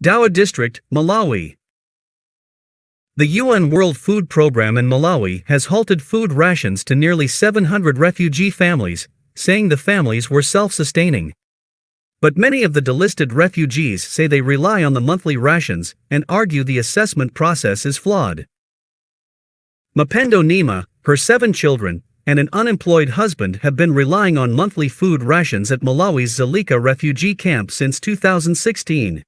Dowa District, Malawi. The UN World Food Programme in Malawi has halted food rations to nearly 700 refugee families, saying the families were self sustaining. But many of the delisted refugees say they rely on the monthly rations and argue the assessment process is flawed. Mapendo Nima, her seven children, and an unemployed husband have been relying on monthly food rations at Malawi's Dzaleka refugee camp since 2016.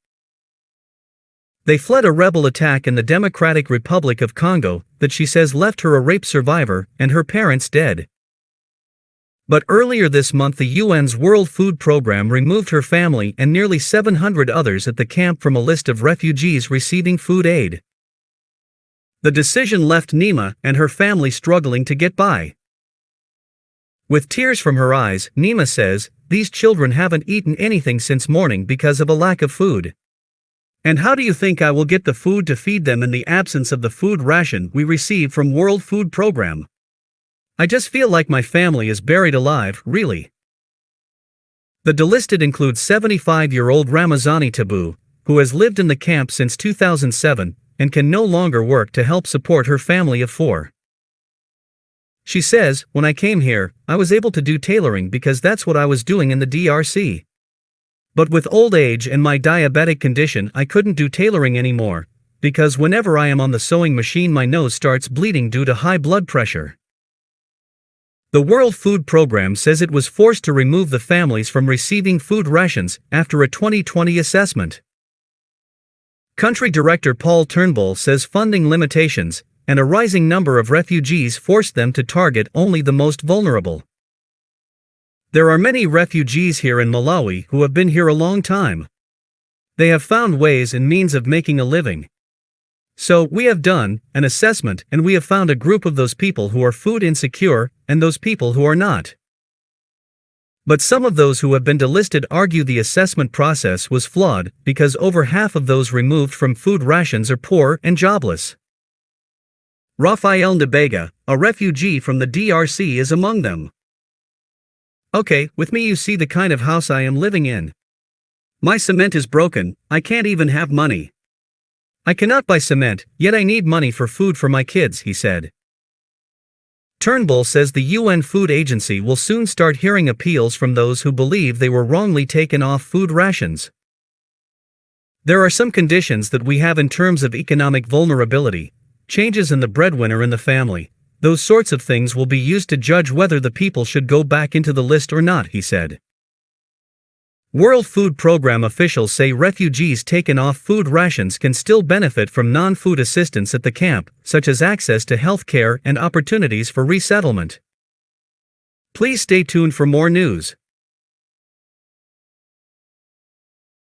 They fled a rebel attack in the Democratic Republic of Congo that she says left her a rape survivor and her parents dead. But earlier this month, the UN's World Food Programme removed her family and nearly 700 others at the camp from a list of refugees receiving food aid. The decision left Nima and her family struggling to get by. With tears from her eyes, Nima says, These children haven't eaten anything since morning because of a lack of food. And how do you think I will get the food to feed them in the absence of the food ration we receive from World Food Program? I just feel like my family is buried alive, really. The delisted includes 75-year-old Ramazani Tabu, who has lived in the camp since 2007 and can no longer work to help support her family of four. She says, When I came here, I was able to do tailoring because that's what I was doing in the DRC. But with old age and my diabetic condition, I couldn't do tailoring anymore, because whenever I am on the sewing machine, my nose starts bleeding due to high blood pressure. The World Food Program says it was forced to remove the families from receiving food rations after a 2020 assessment. Country Director Paul Turnbull says funding limitations and a rising number of refugees forced them to target only the most vulnerable. There are many refugees here in Malawi who have been here a long time. They have found ways and means of making a living. So, we have done an assessment and we have found a group of those people who are food insecure and those people who are not. But some of those who have been delisted argue the assessment process was flawed because over half of those removed from food rations are poor and jobless. Rafael Ndabega, a refugee from the DRC, is among them. Okay, with me you see the kind of house I am living in. My cement is broken, I can't even have money. I cannot buy cement, yet I need money for food for my kids, he said. Turnbull says the UN Food Agency will soon start hearing appeals from those who believe they were wrongly taken off food rations. There are some conditions that we have in terms of economic vulnerability, changes in the breadwinner in the family, those sorts of things will be used to judge whether the people should go back into the list or not, he said. World Food Program officials say refugees taken off food rations can still benefit from non food assistance at the camp, such as access to health care and opportunities for resettlement. Please stay tuned for more news.